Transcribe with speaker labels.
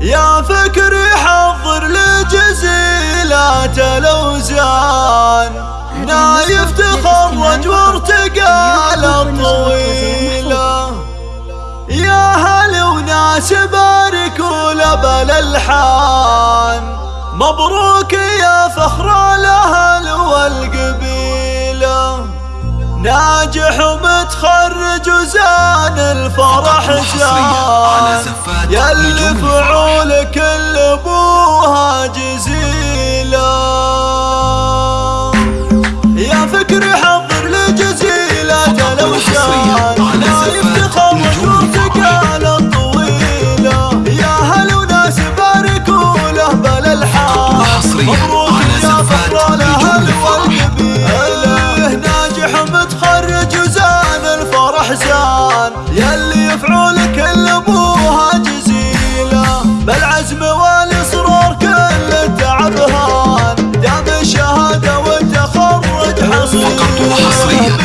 Speaker 1: يا فكري حضر لجزيلات الأوزان. نايف تخرج وارتقى الطويلة يا هل وناس باركوا لبل الحان. مبروك يا فخر الأهل والقبيلة. ناجح ومتخرج وزان الفرح زان يا اللي فعولك اللي ابوها جزيله يا فكري الاحزان يلي يفعول كل أبوها جزيله بالعزم والإصرار كل التعب هان دام الشهادة والتخرج حصيله